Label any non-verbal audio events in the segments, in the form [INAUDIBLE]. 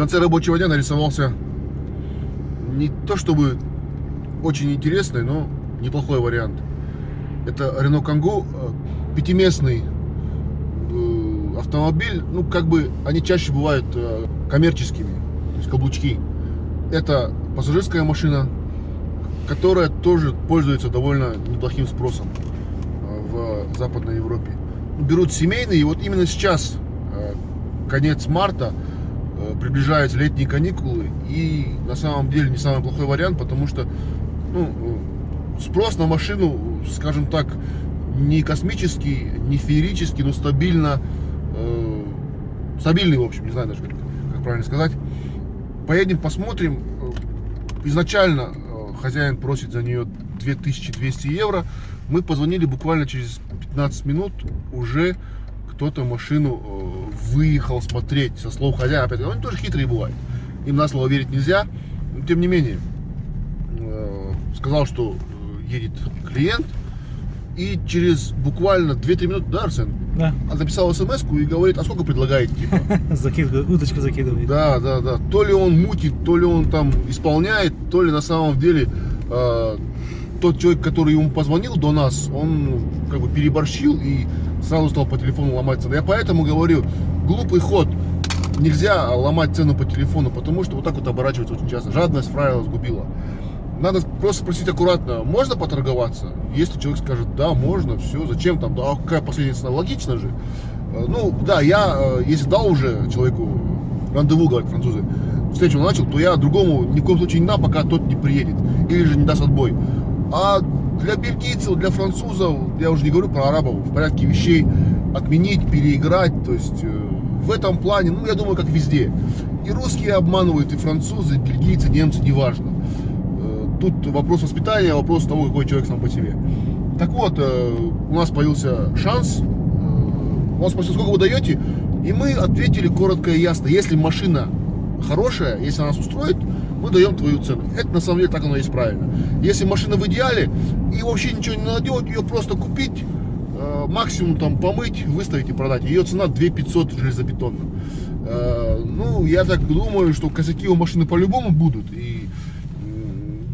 конце рабочего дня нарисовался не то чтобы очень интересный, но неплохой вариант. Это Renault Kangoo, э, пятиместный э, автомобиль, ну как бы они чаще бывают э, коммерческими, то есть каблучки. Это пассажирская машина, которая тоже пользуется довольно неплохим спросом в Западной Европе. Берут семейные, и вот именно сейчас, конец марта, приближаются летние каникулы, и на самом деле не самый плохой вариант, потому что ну, спрос на машину, скажем так, не космический, не феерический, но стабильно, э, стабильный, в общем, не знаю даже, как, как правильно сказать. Поедем, посмотрим. Изначально э, хозяин просит за нее 2200 евро. Мы позвонили буквально через 15 минут, уже кто-то машину э, выехал смотреть со слов хозяина. Опять, они тоже хитрые бывают. Им на слово верить нельзя. Но тем не менее, э, сказал, что едет клиент, и через буквально 2-3 минуты, да, Арсен? Да. Он написал смс и говорит, а сколько предлагаете, типа? [LAUGHS] Закидывает, удочку закидывает. Да, да, да. То ли он мутит, то ли он там исполняет, то ли на самом деле э, тот человек, который ему позвонил до нас, он как бы переборщил и сразу стал по телефону ломать цену. Я поэтому говорю, глупый ход. Нельзя ломать цену по телефону, потому что вот так вот оборачивается очень часто. Жадность правила сгубила надо просто спросить аккуратно, можно поторговаться? Если человек скажет, да, можно, все, зачем там, да, какая последняя цена, логично же. Э, ну, да, я, э, если дал уже человеку рандеву, говорят французы, встречу начал, то я другому ни в коем случае не дам, пока тот не приедет, или же не даст отбой. А для бельгийцев, для французов, я уже не говорю про арабов, в порядке вещей отменить, переиграть, то есть э, в этом плане, ну, я думаю, как везде. И русские обманывают, и французы, и бельгийцы, немцы, неважно тут вопрос воспитания, вопрос того, какой человек сам по себе. Так вот, э, у нас появился шанс, э, он спросил, сколько вы даете, и мы ответили коротко и ясно, если машина хорошая, если она нас устроит, мы даем твою цену. Это на самом деле так оно есть правильно. Если машина в идеале, и вообще ничего не надо делать, ее просто купить, э, максимум там помыть, выставить и продать. Ее цена 2500 железобетонно. Ну, я так думаю, что косяки у машины по-любому будут. И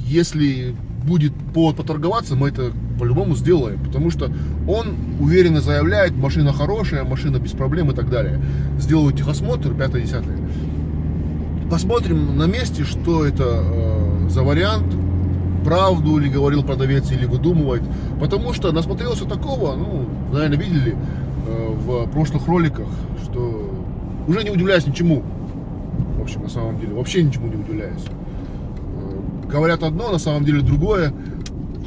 если будет повод поторговаться, мы это по-любому сделаем, потому что он уверенно заявляет, машина хорошая, машина без проблем и так далее. Сделаю техосмотр, 5-10. Посмотрим на месте, что это э, за вариант, правду ли говорил продавец или выдумывает, потому что насмотрелся такого, ну, наверное, видели э, в прошлых роликах, что уже не удивляюсь ничему, в общем, на самом деле, вообще ничему не удивляюсь говорят одно, на самом деле другое.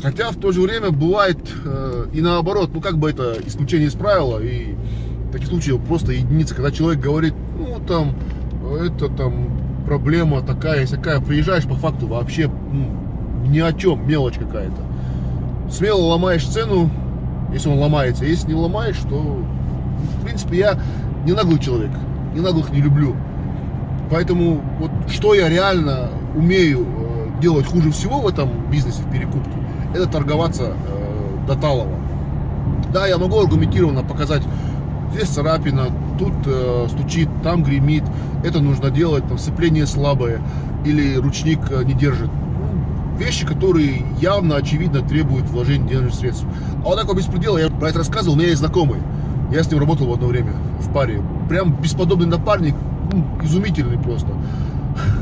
Хотя в то же время бывает э, и наоборот, ну как бы это исключение из правила, и таких случаях просто единица, когда человек говорит, ну там, это там проблема такая, такая, приезжаешь по факту вообще ну, ни о чем, мелочь какая-то. Смело ломаешь цену, если он ломается, если не ломаешь, то в принципе я не наглый человек, не наглых не люблю. Поэтому вот что я реально умею делать хуже всего в этом бизнесе, в перекупке, это торговаться э, до талого. Да, я могу аргументированно показать, здесь царапина, тут э, стучит, там гремит, это нужно делать, там сцепление слабое или ручник э, не держит. Вещи, которые явно, очевидно требуют вложения денежных средств. А вот такого беспредела, я про это рассказывал, у меня есть знакомый. Я с ним работал в одно время в паре. Прям бесподобный напарник, изумительный просто.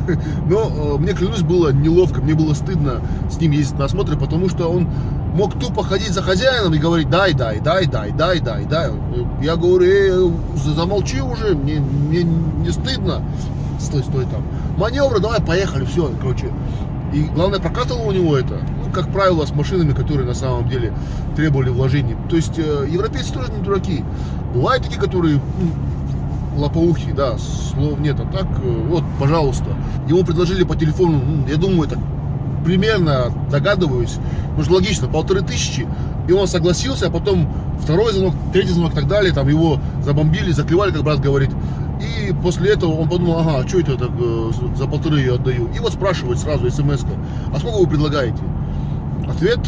[LAUGHS] Но э, мне, клянусь, было неловко, мне было стыдно с ним ездить на осмотры, потому что он мог тупо ходить за хозяином и говорить дай, дай, дай, дай, дай, дай, дай. Я говорю, э, замолчи уже, мне, мне не стыдно. Стой, стой там. Маневры, давай, поехали, все, короче. И главное, прокатывало у него это, ну, как правило, с машинами, которые на самом деле требовали вложений. То есть э, европейцы тоже не дураки. Бывают такие, которые ну, лопоухий, да, слов нет. А так, э, вот, пожалуйста. Ему предложили по телефону, ну, я думаю, так примерно догадываюсь, потому что логично, полторы тысячи, и он согласился, а потом второй звонок, третий звонок и так далее, там его забомбили, закрывали, как брат говорит. И после этого он подумал, ага, а что это я так э, за полторы ее отдаю? И вот спрашивает сразу смс -ка, а сколько вы предлагаете? Ответ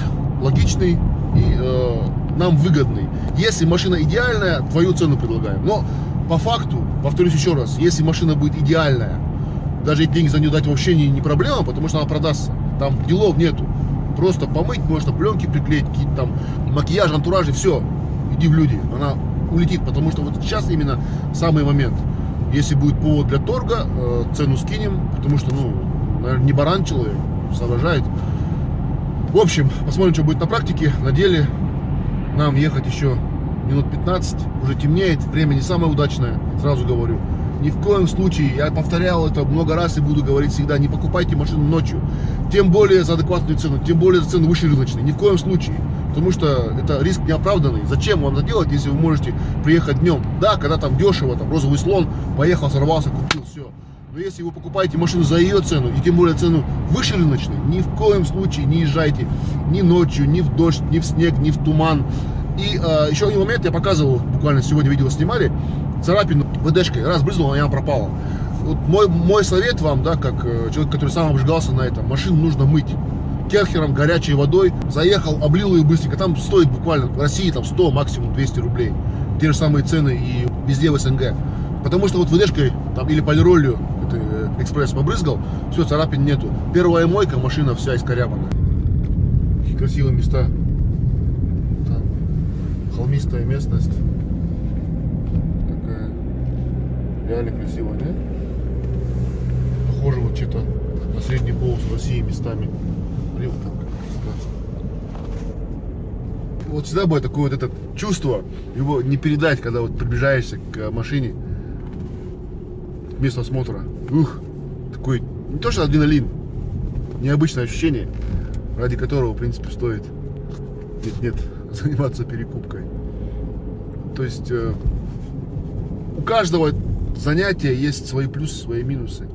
логичный и э, нам выгодный. Если машина идеальная, твою цену предлагаем. Но по факту, повторюсь еще раз, если машина будет идеальная, даже деньги за нее дать вообще не, не проблема, потому что она продастся. Там делов нету. Просто помыть можно, пленки приклеить, какие-то там макияж, антураж и все. Иди в люди. Она улетит, потому что вот сейчас именно самый момент. Если будет повод для торга, э, цену скинем, потому что, ну, наверное, не баран человек, соображает. В общем, посмотрим, что будет на практике. На деле нам ехать еще минут 15, уже темнеет, время не самое удачное, сразу говорю. Ни в коем случае, я повторял это много раз и буду говорить всегда, не покупайте машину ночью. Тем более за адекватную цену, тем более за цену выше рыночной. Ни в коем случае. Потому что это риск неоправданный. Зачем вам это делать, если вы можете приехать днем? Да, когда там дешево, там розовый слон, поехал, сорвался, купил, все. Но если вы покупаете машину за ее цену, и тем более цену выше рыночной, ни в коем случае не езжайте ни ночью, ни в дождь, ни в снег, ни в туман. И э, еще один момент, я показывал, буквально сегодня видео снимали, царапину ВДшкой, раз брызнула, она пропала. Вот мой, мой совет вам, да, как э, человек, который сам обжигался на этом, машину нужно мыть керхером, горячей водой, заехал, облил ее быстренько, там стоит буквально, в России там 100, максимум 200 рублей, те же самые цены и везде в СНГ. Потому что вот ВДшкой там, или полиролью это, э, экспресс побрызгал, все, царапин нету. Первая мойка, машина вся искорябанная. Какие красивые места. Там холмистая местность. Такая реально красивая, не? Похоже вот что-то на средний полос России местами. Блин, вот всегда будет такое вот это чувство, его не передать, когда вот приближаешься к машине, к месту осмотра. Ух, такой, не то что адреналин, необычное ощущение, ради которого, в принципе, стоит нет-нет [LAUGHS] заниматься перекупкой. То есть э, у каждого занятия есть свои плюсы, свои минусы.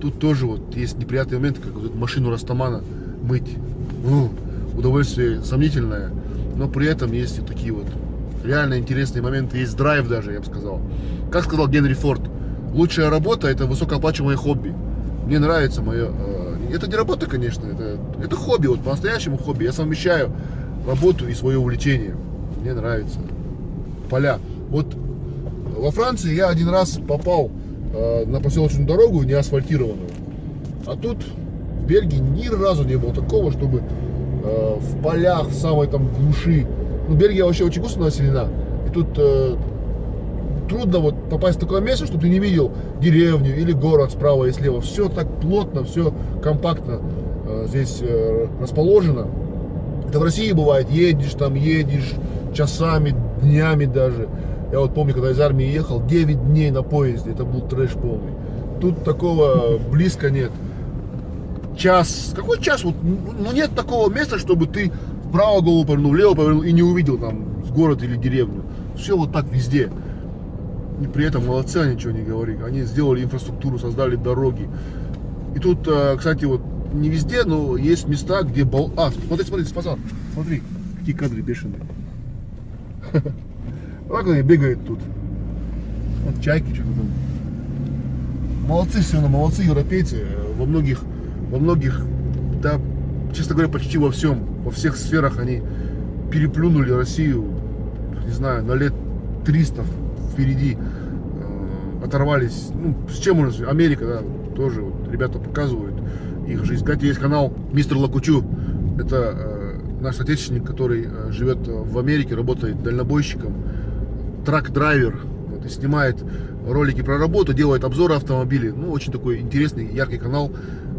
Тут тоже вот есть неприятные моменты, как вот машину Растамана мыть. Ну, удовольствие сомнительное, но при этом есть и такие вот реально интересные моменты, есть драйв даже, я бы сказал. Как сказал Генри Форд, лучшая работа это высокооплачиваемое хобби. Мне нравится мое... Э, это не работа, конечно, это, это хобби, вот по-настоящему хобби. Я совмещаю работу и свое увлечение. Мне нравится. Поля. Вот во Франции я один раз попал э, на поселочную дорогу, не асфальтированную. А тут в Бельгии ни разу не было такого, чтобы э, в полях, в самой там глуши. Ну, Бельгия вообще очень густо населена. И тут э, трудно вот попасть в такое место, чтобы ты не видел деревню или город справа и слева. Все так плотно, все компактно э, здесь э, расположено. Это в России бывает, едешь там, едешь часами, днями даже. Я вот помню, когда из армии ехал, 9 дней на поезде, это был трэш полный. Тут такого близко нет. Час, какой час? Вот, ну нет такого места, чтобы ты вправо голову повернул, влево повернул и не увидел там город или деревню. Все вот так везде. И при этом молодцы, они ничего не говорили. Они сделали инфраструктуру, создали дороги. И тут, э, кстати, вот не везде, но есть места, где бол... А, смотри, смотри, спасал. Смотри, какие кадры бешеные. [LAUGHS] Вот они бегают тут. Вот чайки что-то там. Молодцы все равно, молодцы европейцы. Во многих, во многих, да, честно говоря, почти во всем, во всех сферах они переплюнули Россию, не знаю, на лет 300 впереди э, оторвались. Ну, с чем можно Америка, да, тоже вот, ребята показывают их жизнь. Кстати, есть канал Мистер Лакучу. Это э, наш отечественник, который э, живет в Америке, работает дальнобойщиком, трак-драйвер. Вот, и снимает ролики про работу, делает обзоры автомобилей. Ну, очень такой интересный, яркий канал.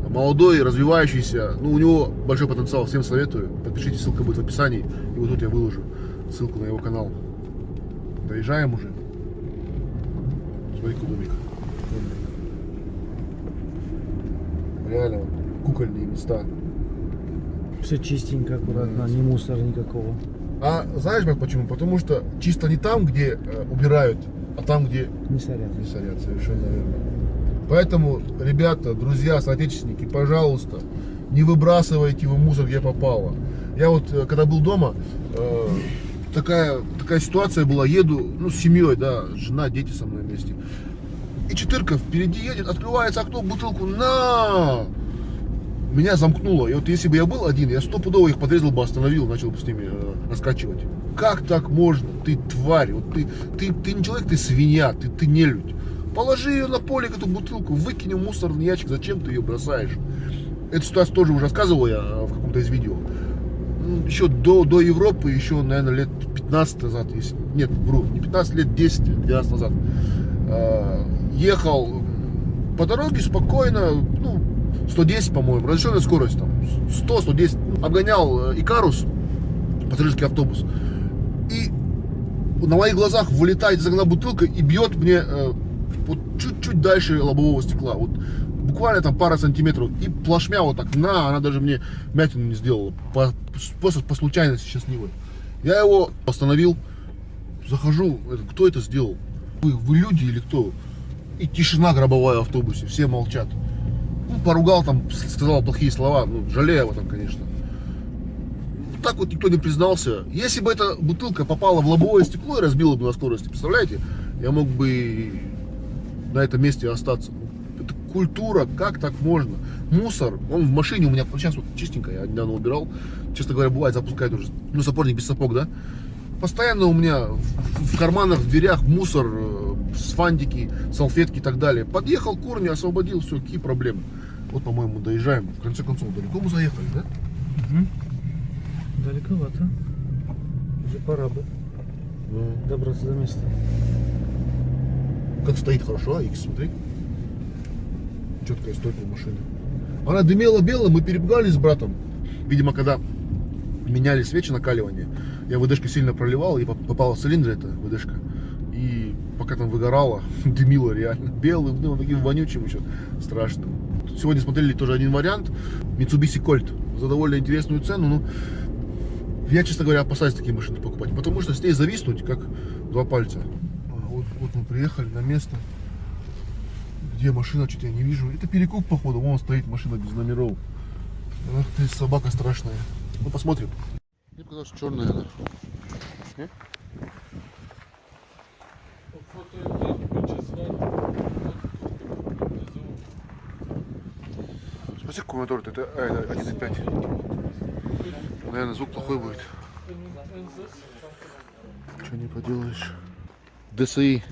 Молодой, развивающийся. Ну, у него большой потенциал, всем советую. Подпишитесь, ссылка будет в описании. И вот тут я выложу ссылку на его канал. Доезжаем уже. Смотри, домик. Реально, кукольные места. Все чистенько, аккуратно, ни мусора никакого. А знаешь, брат, почему? Потому что чисто не там, где э, убирают, а там, где Не сорят. не сорят, совершенно верно. Поэтому, ребята, друзья, соотечественники, пожалуйста, не выбрасывайте вы мусор, где попало. Я вот, э, когда был дома, э, такая, такая ситуация была, еду, ну, с семьей, да, жена, дети со мной вместе. И четырка впереди едет, открывается окно, бутылку, на! Меня замкнуло. И вот если бы я был один, я стопудово их подрезал бы, остановил, начал бы с ними э, раскачивать. Как так можно? Ты тварь, вот ты, ты, ты не человек, ты свинья, ты, ты нелюдь. Положи ее на поле, эту бутылку, выкинь в мусорный ящик, зачем ты ее бросаешь? Эту ситуацию тоже уже рассказывал я э, в каком-то из видео. М, Еще до, до Европы, еще, наверное, лет 15 назад, если, нет, вру, не 15, лет 10 или 12 назад, э, ехал по дороге спокойно, ну, 110, по-моему, разрешенная скорость, там, 100-110, обгонял э, Икарус, пассажирский автобус, и на моих глазах вылетает из окна бутылка и бьет мне вот чуть-чуть дальше лобового стекла. Вот буквально там пара сантиметров. И плашмя вот так на, она даже мне мятину не сделала. По, просто по случайности счастливой. Я его остановил, захожу, кто это сделал? Вы, вы люди или кто? И тишина гробовая в автобусе, все молчат. Ну, поругал там, сказал плохие слова, ну, жалею об этом, конечно. Так вот никто не признался. Если бы эта бутылка попала в лобовое стекло и разбила бы на скорости, представляете, я мог бы на этом месте остаться. Это культура, как так можно? Мусор, он в машине у меня, сейчас вот чистенько, я недавно убирал. Честно говоря, бывает, запускает уже, ну, сапожник без сапог, да? Постоянно у меня в, в карманах, в дверях мусор, э, с фантики, салфетки и так далее. Подъехал корни, освободил, все, какие проблемы. Вот, по-моему, доезжаем. В конце концов, далеко мы заехали, да? Мгм. Далековато. Уже пора бы добраться до места. Как стоит хорошо, а X, смотри. Четкая стойка машины. Она дымела белым, мы перепугались с братом. Видимо, когда меняли свечи накаливания, я ВДшкой сильно проливал, и поп- попала в цилиндр эта ВДшка. И пока там выгорала, [LAUGHS] дымило реально. Белым, ну, таким вонючим еще, страшным. Сегодня смотрели тоже один вариант. Mitsubishi Colt. За довольно интересную цену, ну, я, честно говоря, опасаюсь такие машины покупать, потому что с ней зависнуть, как два пальца. Вот, мы приехали на место. Где машина, что-то я не вижу. Это перекуп, походу, вон стоит машина без номеров. Ах ты, собака страшная. Ну, посмотрим. Мне показалось, черная она. Не? Спроси, какой мотор? Это а, это 1.5. Наверное, звук плохой будет. Что не поделаешь. ДСИ.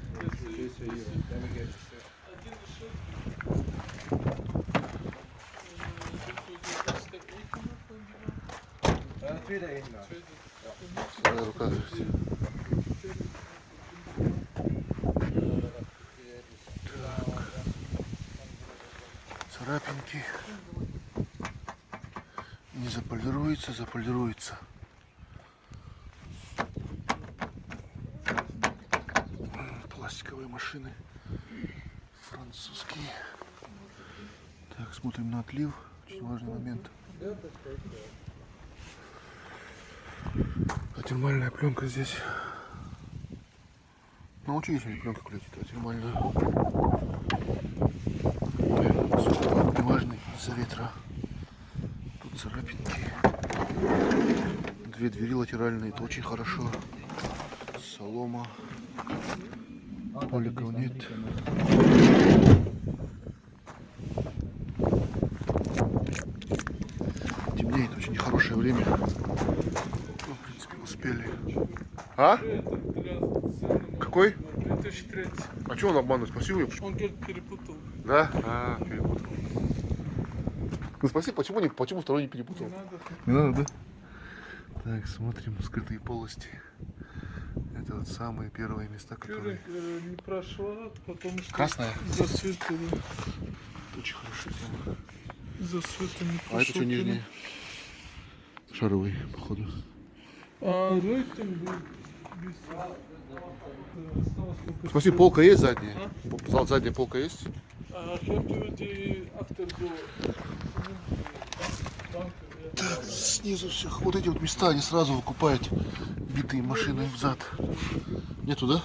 Рука. Царапинки. Не заполируется, заполируется. Пластиковые машины. Французские. Так, смотрим на отлив. Очень важный момент. А термальная пленка здесь. Научились они пленку клеить, а термальную. Сухой, неважный из-за ветра. Тут царапинки. Две двери латеральные, это очень хорошо. Солома. Поликов нет. Темнеет, очень нехорошее время. Ну, в принципе, успели. А? Какой? 2003. А что он обманывает? Спасибо. я- Он говорит, перепутал. Да? А, перепутал. Ну спасибо, почему, не, почему второй не перепутал? Не надо. Не надо, да? Так, смотрим скрытые полости. Это вот самые первые места, которые... Э, не прошла, потому что Красная? света, да. Очень хорошая тема. Света не прошел. А это что нижний? Шаровый, походу. А рейтинг был что- полка есть задняя? Зал- Задняя полка есть? А. Так, снизу всех. Вот эти вот места, они сразу выкупают битые машины взад. Нету, да?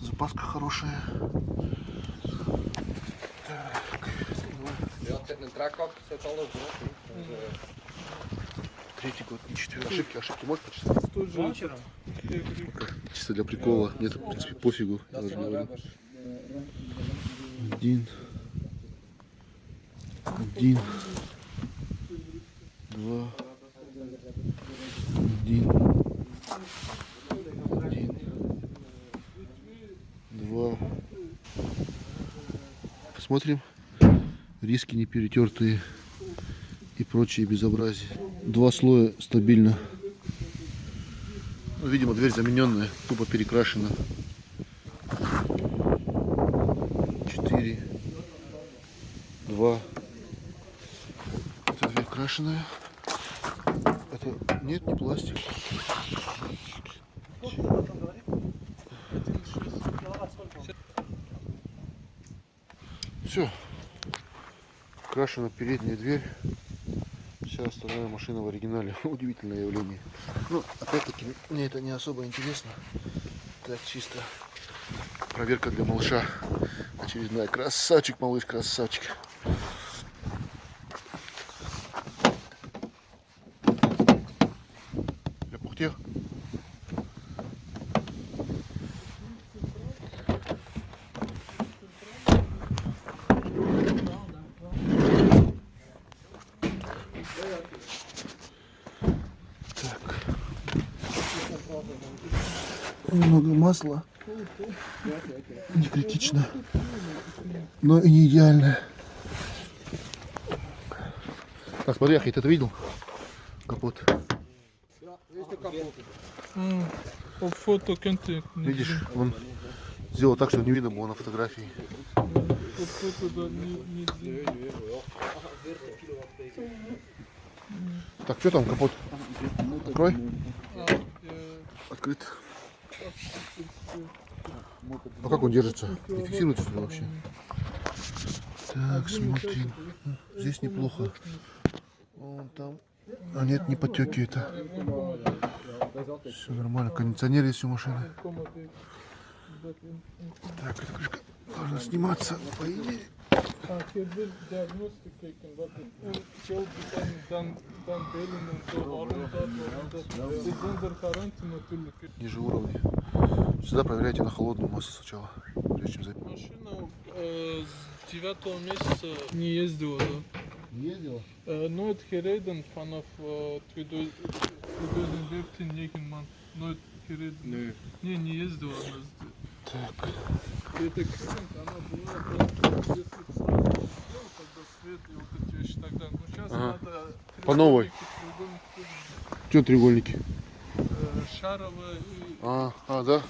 Запаска хорошая. Третий год, не четвертый. Ошибки, ошибки можешь почитать? В тот же вечер. Чисто для прикола. Нет, в принципе, пофигу. Я даже говорю. Один. Один. Два. Один. Один. Два. Смотрим. Риски не перетертые и прочие безобразия. Два слоя стабильно. Ну, видимо, дверь замененная, тупо перекрашена. Четыре. Два. Это дверь крашеная. Это нет, не пластик. Все. Крашена передняя дверь. Вся остальная машина в оригинале. [LAUGHS] Удивительное явление. Ну, опять-таки, мне это не особо интересно. Так, чисто проверка для малыша. Очередная. Красавчик, малыш, красавчик. Я пухтел. Немного масла. Не критично. Но и не идеально. Так, смотри, Ахи, ты это видел? Капот. М, По фото кенте. Видишь, он сделал так, чтобы не видно было на фотографии. Так, что там, капот? Открой. А, э, Открыт. А как он держится? Не фиксируется ли вообще? Так, смотрим. Здесь неплохо. А нет, не потеки это. Все нормально. Кондиционер есть у машины. Так, эта крышка должна сниматься, по идее. Bakın o dan türlü. Ниже уровня. Всегда проверяйте на холодную массу сначала, прежде чем запить. Машина э, с девятого месяца не ездила, да? Ездила? Э, ну, это Херейден, фанов э, Твидозин Вептин Егенман. Ну, это Херейден. Не, не ездила она. Так, Это Крент, она была просто если б сразу сделал, тогда свет вещи тогда. Ну, сейчас Ага. надо... По новой. что треугольники? э, Шаровая и... А, а, да?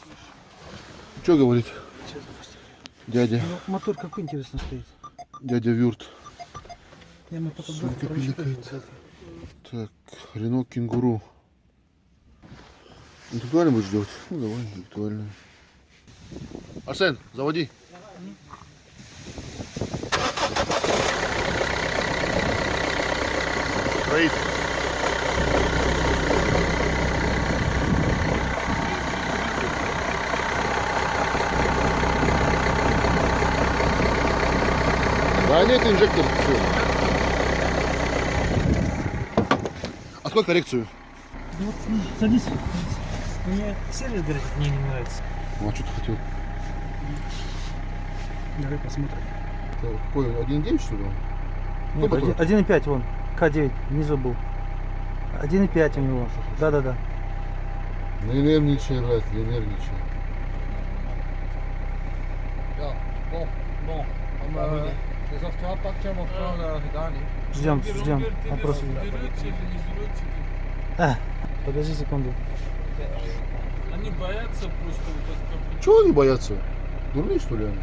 Что говорит? Дядя, Ну, мотор какой интересно стоит. дядя Вюрт. Я мы потом Сумка доктора пиликает. читали. Так, Рено Кенгуру. Интеллектуально будешь делать? Ну давай, интеллектуально. Арсен, заводи. Строит. Да нет, инжектор. А сколько коррекцию? Ну вот, ну, садись. Мне сервис, говорит, мне не нравится. Ну, а что ты хотел? Давай посмотрим. Какой, 1.9 что ли? Нет, Какой один- 1.5 вон, К9, внизу был. 1.5 у него. Да-да-да. Не нервничай, брат, не нервничай. Ja, bon, bon. Ждем, ждем. берете. А, подожди секунду. Они боятся просто. Чего они боятся? Дурные что ли они?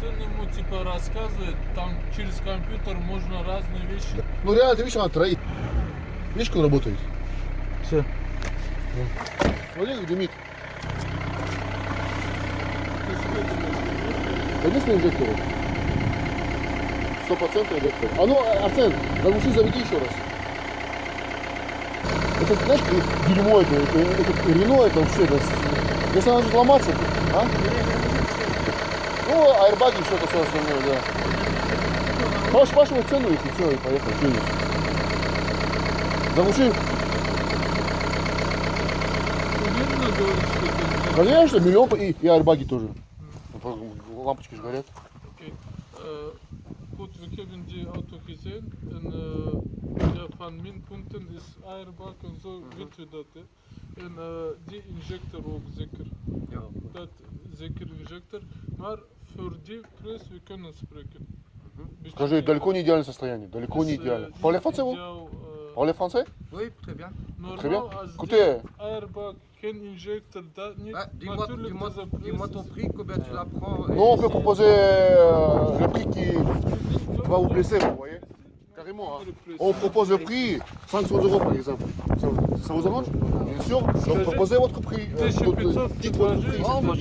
Сын ему типа рассказывает, там через компьютер можно разные вещи. Ну реально, ты видишь, она троит. Видишь, как он работает? Все. Смотри, как дымит. Конечно, инжектор. Сто процентов инжектор. А ну, Арсен, заглуши, заведи еще раз. Это, знаешь, дерьмо это, это, это Рено, это вообще, это, если она будет ломаться, а? Ну, аэрбаги, все это все остальное, да. Можешь спрашивать цену, если все, и поехали. Что есть? Заглуши. Это Конечно, миллион и, и аэрбаги тоже. Лампочки же горят. Die auto ja, van mijn punten is airbag en zo, weten we dat. Hè. En eh, die injector ook zeker. Ja. Dat zeker injector. Maar voor die prijs we kunnen spreken. Скажи, далеко не идеальное состояние, далеко не идеально. Parlez français, vous Parlez français Oui, très bien. Très bien. Écoutez, Airbag, can injector, da, niet Ah, dis-moi natuurlijk dis-moi- deze dis-moi prijs ton is- prix, combien tu la prends. et- nous on peut proposer euh, le prix qui va vous blesser, vous voyez moi. On propose le prix 500 euros par exemple. Ça, ça vous arrange Bien sûr. Donc proposez votre prix. Euh, de, dites votre prix. Non, moi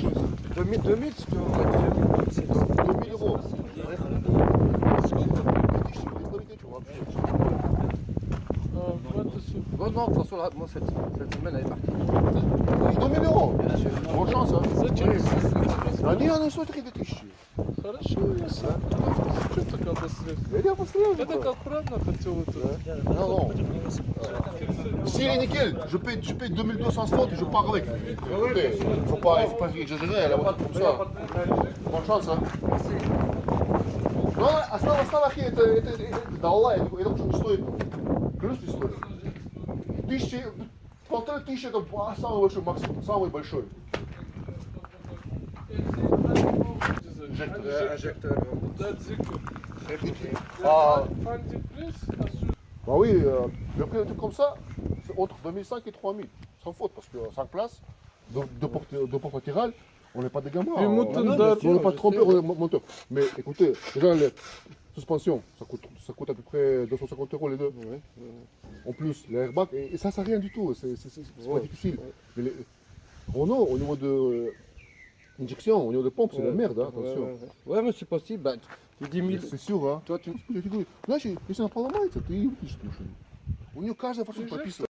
2000, 2000, ce que vous 2000 euros. Non, non, de toute façon, là, moi, cette, cette semaine, elle est partie. 2000 euros Bonne chance, hein Зачем? Они, она стоит 3000. Хорошо, ясно. Что ты когда средств? Я посмотрел. Это как правильно хотел это? Non, non. Est nickel, je paye, je paye 2260 et je pars avec. Écoutez, faut pas, faut pas exagérer, elle a pas comme ça. Bonne chance, hein. Ну, основа, основа это, это, это, да Аллах, это, это не стоит. Клянусь, не стоит. Тысячи, полторы тысячи это самый большой максимум, самый большой. Ah. Bah oui, euh, truc comme ça, c'est entre 2005 et 3000, sans faute, parce que 5 places, de, de, porte, de porte on n'est pas des gamins. on n'est pas trompé, on est euh, monteur. Mais écoutez, déjà, les suspensions, ça coûte, ça coûte à peu près 250 euros les deux. En plus, les airbags, et, et ça, ça rien du tout, c'est pas difficile. Mais Renault, au niveau de injection, au niveau de pompe, c'est la merde, hein, Ouais, attention. ouais, ouais. Ouais, mais c'est possible. Bah, tu dis 1000. C'est sûr, hein. Toi, tu, я говорю, знаешь, если она поломается, ты ее эту машину. У нее каждая форсунка прописана.